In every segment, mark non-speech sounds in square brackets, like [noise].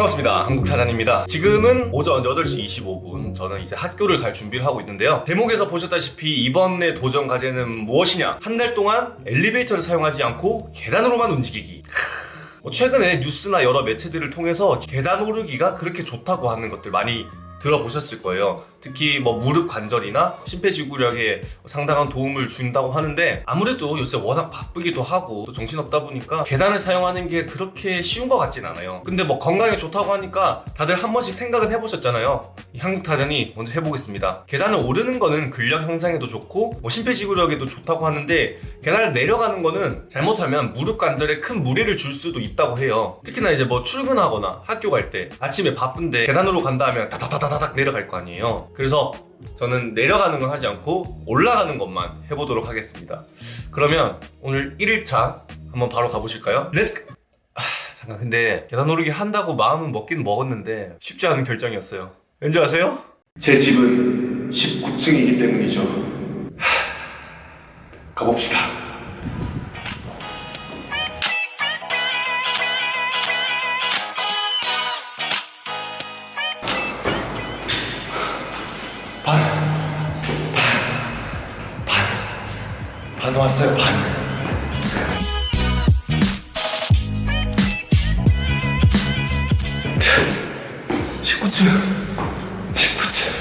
반갑습니다. 한국타잔입니다. 지금은 오전 8시 25분. 저는 이제 학교를 갈 준비를 하고 있는데요. 제목에서 보셨다시피 이번에 도전 과제는 무엇이냐? 한 달 동안 엘리베이터를 사용하지 않고 계단으로만 움직이기. 뭐 최근에 뉴스나 여러 매체들을 통해서 계단 오르기가 그렇게 좋다고 하는 것들 많이 들어보셨을 거예요 특히 뭐 무릎 관절이나 심폐지구력에 상당한 도움을 준다고 하는데 아무래도 요새 워낙 바쁘기도 하고 또 정신없다 보니까 계단을 사용하는 게 그렇게 쉬운 것 같진 않아요. 근데 뭐 건강에 좋다고 하니까 다들 한 번씩 생각은 해보셨잖아요. 이 한국타전이 먼저 해보겠습니다. 계단을 오르는 거는 근력 향상에도 좋고 뭐 심폐지구력에도 좋다고 하는데 계단을 내려가는 거는 잘못하면 무릎 관절에 큰 무리를 줄 수도 있다고 해요. 특히나 이제 뭐 출근하거나 학교 갈 때 아침에 바쁜데 계단으로 간다 하면 다다다다닥 내려갈 거 아니에요 그래서 저는 내려가는 건 하지 않고 올라가는 것만 해보도록 하겠습니다. 그러면 오늘 1일차 한번 바로 가보실까요? Let's 아, 잠깐 근데 계단 오르기 한다고 마음은 먹긴 먹었는데 쉽지 않은 결정이었어요. 왠지 아세요? 제 집은 19층이기 때문이죠. 하, 가봅시다 반, 반 왔어요, 반. 십구 층 십구 층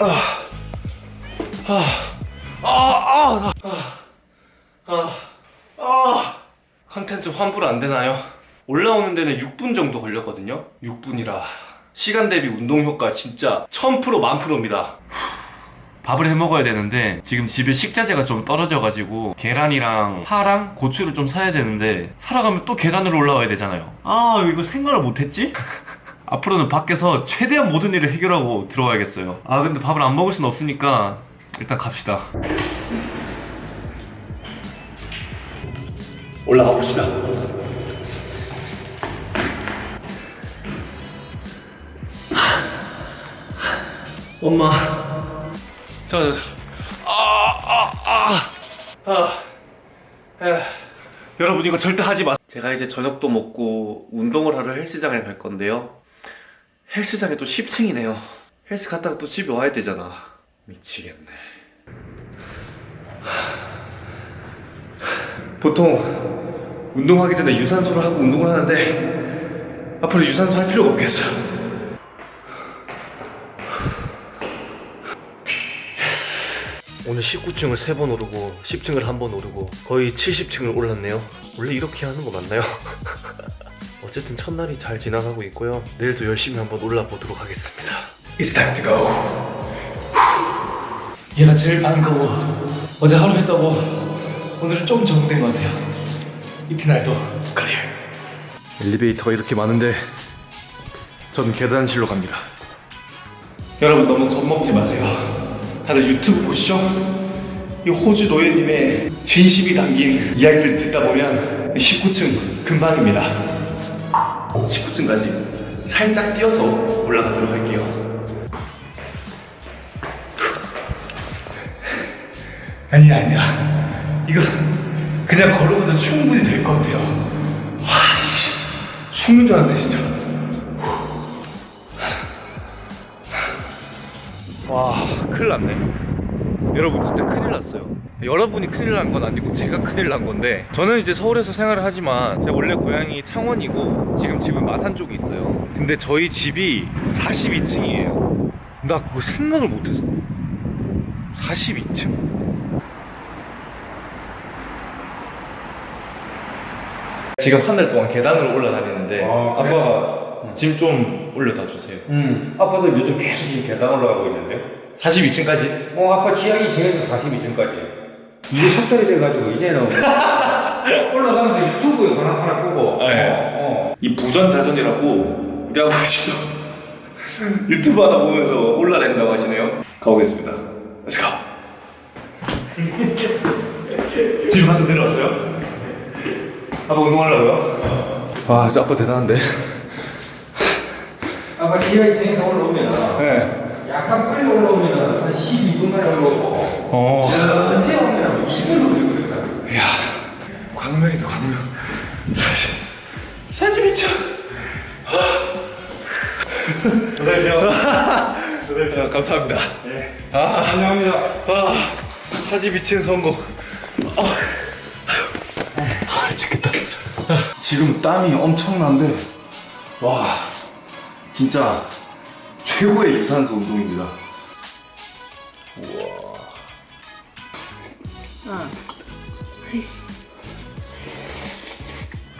아, 아, 아, 아, 아, 아, 컨텐츠 환불 안 되나요? 올라오는 데는 6분 정도 걸렸거든요. 6분이라 시간 대비 운동 효과 진짜 1000% 만프로입니다. 밥을 해 먹어야 되는데 지금 집에 식자재가 좀 떨어져가지고 계란이랑 파랑 고추를 좀 사야 되는데 사러 가면 또 계단으로 올라와야 되잖아요. 아 이거 생각을 못했지? [laughs] 앞으로는 밖에서 최대한 모든 일을 해결하고 들어와야겠어요. 아 근데 밥을 안 먹을 순 없으니까 일단 갑시다. 올라가 봅시다. 엄마 저, 저, 아, 아, 아, 아, 에. 여러분 이거 절대 하지 마. 제가 이제 저녁도 먹고 운동을 하러 헬스장에 갈 건데요. 헬스장이 또 10층이네요. 헬스 갔다가 또 집에 와야 되잖아. 미치겠네. 보통 운동하기 전에 유산소를 하고 운동을 하는데 앞으로 유산소 할 필요가 없겠어. 오늘 19층을 3번 오르고 10층을 한번 오르고 거의 70층을 올랐네요. 원래 이렇게 하는 거 맞나요? [laughs] 어쨌든 첫날이 잘 지나가고 있고요. 내일도 열심히 한번 올라보도록 하겠습니다. It's time to go. 얘가 제일 반가워 어제 하루 했다고. 오늘은 좀 적응된 것 같아요. 이튿날도 클리어 엘리베이터가 이렇게 많은데 전 계단실로 갑니다. 여러분 너무 겁먹지 마세요 다들 유튜브 보시죠? 이 호주 노예님의 진심이 담긴 이야기를 듣다 보면 19층 금방입니다. 19층까지 살짝 뛰어서 올라가도록 할게요. 아니 아니야. 이거 그냥 걸어가도 충분히 될 것 같아요. 와 씨, 죽는 줄 알았네 진짜 큰일 났네. 여러분 진짜 큰일 났어요. 여러분이 큰일 난 건 아니고 제가 큰일 난 건데 저는 이제 서울에서 생활을 하지만 제가 원래 고향이 창원이고 지금 집은 마산 쪽에 있어요. 근데 저희 집이 42층이에요. 나 그거 생각을 못했어. 42층. 지금 한 달 동안 계단으로 올라다니는데 아, 그래? 아빠가 짐 좀 올려다 주세요. 음, 아빠도 요즘 계속 지금 계단 올라가고 있는데. 42층까지 어, 아빠 지하 2층에서 42층까지. 이제 속달이 돼가지고 이제는 [laughs] 올라가면서 유튜브에 하나 하나 끄고. 네. 어, 이 부전자전이라고 우리 아버지도 [laughs] 유튜브 하나 보면서 올라댄다고 하시네요 가보겠습니다 Let's go [laughs] 지금 한대 내려왔어요? 아빠 운동하려고요? 와 진짜 아빠 대단한데 어. 아빠 지하 2층에서 올라오면 네 약간 빨리 올라오면 한 12분 만에 올라오고 어. 전체 오면 20분 걸리고 그랬다. 이야 광명이다 광명 사실 42층 여덟 명 감사합니다 아 환영합니다. 아, 42층 성공. 아, 죽겠다. 지금 땀이 엄청난데, 와, 진짜 최고의 유산소 운동입니다.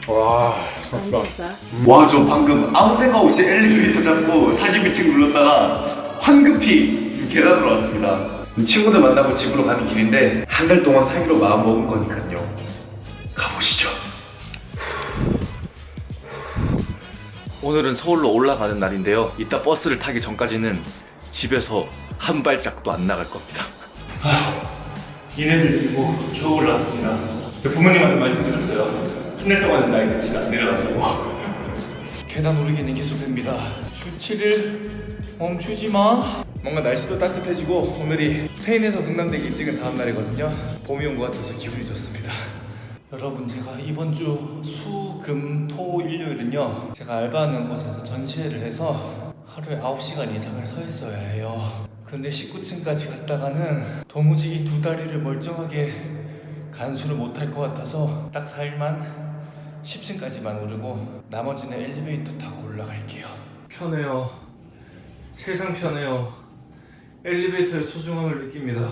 와, 안 되겠다. 와, 저 방금 아무 생각 없이 엘리베이터 잡고 42층 눌렀다가 황급히 계단으로 왔습니다. 친구들 만나고 집으로 가는 길인데 한 달 동안 하기로 마음 먹은 거니까요. 오늘은 서울로 올라가는 날인데요. 이따 버스를 타기 전까지는 집에서 한 발짝도 안 나갈 겁니다. 이내를 들고 겨우 올라왔습니다. 부모님한테 말씀드렸어요. 한달 동안은 나의 끝이 안 내려간다고. [laughs] 계단 오르기는 계속됩니다. 주치를 멈추지 마. 뭔가 날씨도 따뜻해지고 오늘이 스페인에서 흥남대기 찍은 다음 날이거든요. 봄이 온 것 같아서 기분이 좋습니다. 여러분 제가 이번 주 수, 금, 토, 일요일은요 제가 알바하는 곳에서 전시회를 해서 하루에 9시간 이상을 서 있어야 해요. 근데 19층까지 갔다가는 도무지 이 두 다리를 멀쩡하게 간수를 못할 것 같아서 딱 4일만 10층까지만 오르고 나머지는 엘리베이터 타고 올라갈게요. 편해요. 세상 편해요. 엘리베이터의 소중함을 느낍니다.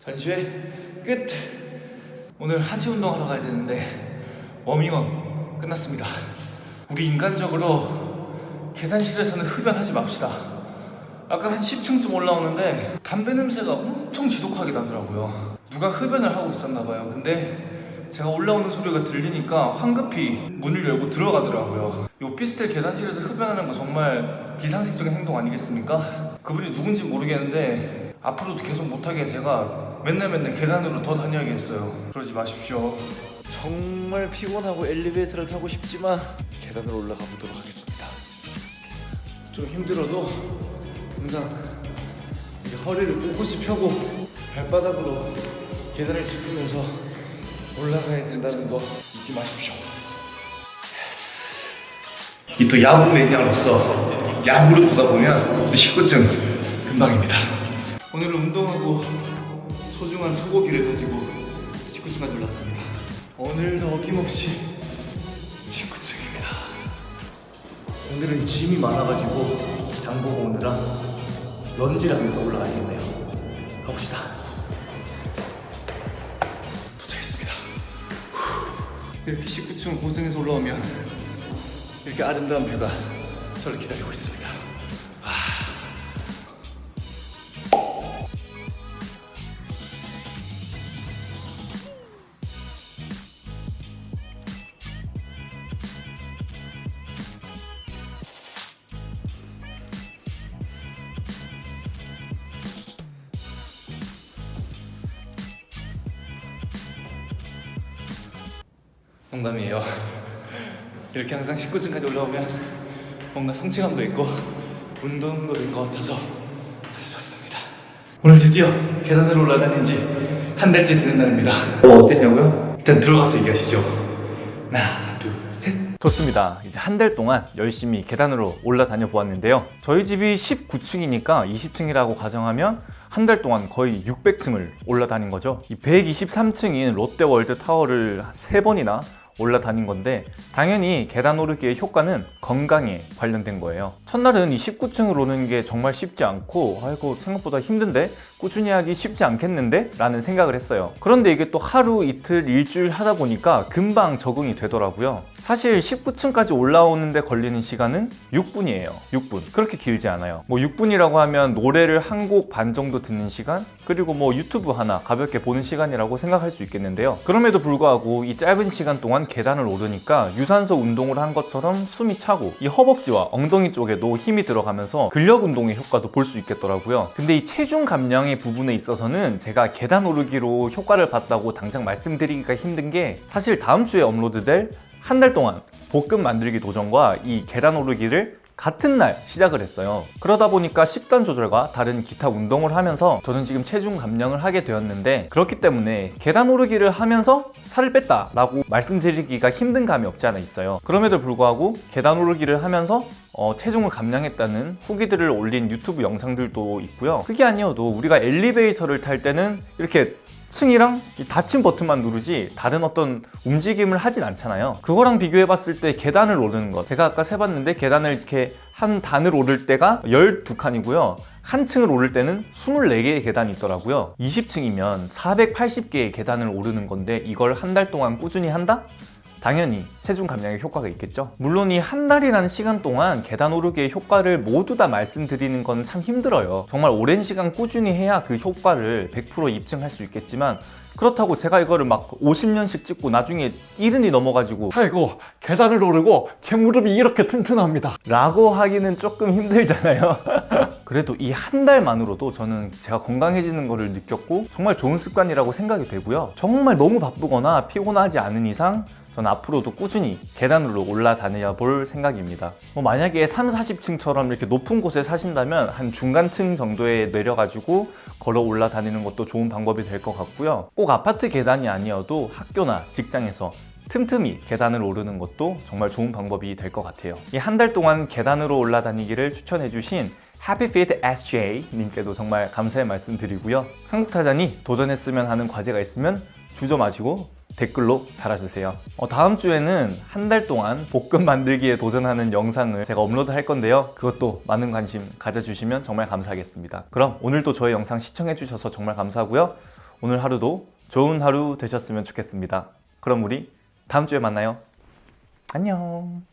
전시회 끝! 오늘 하체 운동하러 가야 되는데 워밍업 끝났습니다. 우리 인간적으로 계단실에서는 흡연하지 맙시다. 아까 한 10층쯤 올라오는데 담배 냄새가 엄청 지독하게 나더라고요. 누가 흡연을 하고 있었나 봐요. 근데 제가 올라오는 소리가 들리니까 황급히 문을 열고 들어가더라고요. 이 오피스텔 계단실에서 흡연하는 거 정말 비상식적인 행동 아니겠습니까? 그분이 누군지 모르겠는데 앞으로도 계속 못하게 제가 맨날 맨날 계단으로 더 다녀야겠어요. 그러지 마십시오. 정말 피곤하고 엘리베이터를 타고 싶지만 계단으로 올라가 보도록 하겠습니다. 좀 힘들어도 항상 이렇게 허리를 꼿꼿이 펴고 발바닥으로 계단을 짚으면서 올라가야 된다는 거 잊지 마십시오. 이 또 야구 매니아로서 야구를 보다 보면 19층 금방입니다. 오늘은 운동 소중한 소고기를 가지고 19층까지 올라왔습니다. 오늘도 어김없이 19층입니다. 오늘은 짐이 많아가지고 장보고 오느라 런지를 하면서 올라가야겠네요. 가봅시다. 도착했습니다. 후, 이렇게 19층 고생해서 올라오면 이렇게 아름다운 뷰가 저를 기다리고 있습니다. 농담이에요. [laughs] 이렇게 항상 19층까지 올라오면 뭔가 성취감도 있고 운동도 된 것 같아서 아주 좋습니다. 오늘 드디어 계단을 올라다닌 지 한 달째 되는 날입니다. 어, 어땠냐고요? 일단 들어가서 얘기하시죠. 하나, 둘, 셋. 좋습니다. 이제 한 달 동안 열심히 계단으로 올라다녀 보았는데요. 저희 집이 19층이니까 20층이라고 가정하면 한 달 동안 거의 600층을 올라다닌 거죠. 이 123층인 롯데월드 타워를 세 번이나 올라다닌 건데 당연히 계단 오르기의 효과는 건강에 관련된 거예요. 첫날은 이 19층을 오는 게 정말 쉽지 않고 아이고 생각보다 힘든데? 꾸준히 하기 쉽지 않겠는데? 라는 생각을 했어요. 그런데 이게 또 하루 이틀 일주일 하다 보니까 금방 적응이 되더라고요 사실 19층까지 올라오는데 걸리는 시간은 6분이에요. 6분. 그렇게 길지 않아요. 뭐 6분이라고 하면 노래를 한 곡 반 정도 듣는 시간 그리고 뭐 유튜브 하나 가볍게 보는 시간이라고 생각할 수 있겠는데요. 그럼에도 불구하고 이 짧은 시간 동안 계단을 오르니까 유산소 운동을 한 것처럼 숨이 차고 이 허벅지와 엉덩이 쪽에도 힘이 들어가면서 근력 운동의 효과도 볼 수 있겠더라고요. 근데 이 체중 감량의 부분에 있어서는 제가 계단 오르기로 효과를 봤다고 당장 말씀드리기가 힘든 게 사실 다음 주에 업로드될 한 달 동안 볶음 만들기 도전과 이 계단 오르기를 같은 날 시작을 했어요. 그러다 보니까 식단 조절과 다른 기타 운동을 하면서 저는 지금 체중 감량을 하게 되었는데 그렇기 때문에 계단 오르기를 하면서 살을 뺐다 라고 말씀드리기가 힘든 감이 없지 않아 있어요. 그럼에도 불구하고 계단 오르기를 하면서 어, 체중을 감량했다는 후기들을 올린 유튜브 영상들도 있고요. 그게 아니어도 우리가 엘리베이터를 탈 때는 이렇게 층이랑 이 닫힌 버튼만 누르지 다른 어떤 움직임을 하진 않잖아요. 그거랑 비교해 봤을 때 계단을 오르는 것. 제가 아까 세봤는데 계단을 이렇게 한 단을 오를 때가 12칸이고요. 한 층을 오를 때는 24개의 계단이 있더라고요. 20층이면 480개의 계단을 오르는 건데 이걸 한 달 동안 꾸준히 한다? 당연히 체중 감량에 효과가 있겠죠. 물론 이 한 달이라는 시간 동안 계단 오르기의 효과를 모두 다 말씀드리는 건 참 힘들어요. 정말 오랜 시간 꾸준히 해야 그 효과를 100% 입증할 수 있겠지만 그렇다고 제가 이거를 막 50년씩 찍고 나중에 이른이 넘어가지고 아이고 계단을 오르고 제 무릎이 이렇게 튼튼합니다. 라고 하기는 조금 힘들잖아요. [laughs] 그래도 이 한 달만으로도 저는 제가 건강해지는 것을 느꼈고 정말 좋은 습관이라고 생각이 되고요. 정말 너무 바쁘거나 피곤하지 않은 이상 전 앞으로도 꾸준히 계단으로 올라다녀 볼 생각입니다. 뭐 만약에 3, 40층처럼 이렇게 높은 곳에 사신다면 한 중간층 정도에 내려가지고 걸어 올라다니는 것도 좋은 방법이 될 것 같고요. 꼭 아파트 계단이 아니어도 학교나 직장에서 틈틈이 계단을 오르는 것도 정말 좋은 방법이 될 것 같아요. 이 한 달 동안 계단으로 올라다니기를 추천해 주신 HappyFit SJ 님께도 정말 감사의 말씀 드리고요. 한국타잔이 도전했으면 하는 과제가 있으면 주저 마시고 댓글로 달아주세요. 어, 다음 주에는 한 달 동안 볶음 만들기에 도전하는 영상을 제가 업로드 할 건데요. 그것도 많은 관심 가져주시면 정말 감사하겠습니다. 그럼 오늘도 저의 영상 시청해주셔서 정말 감사하고요. 오늘 하루도 좋은 하루 되셨으면 좋겠습니다. 그럼 우리 다음 주에 만나요. 안녕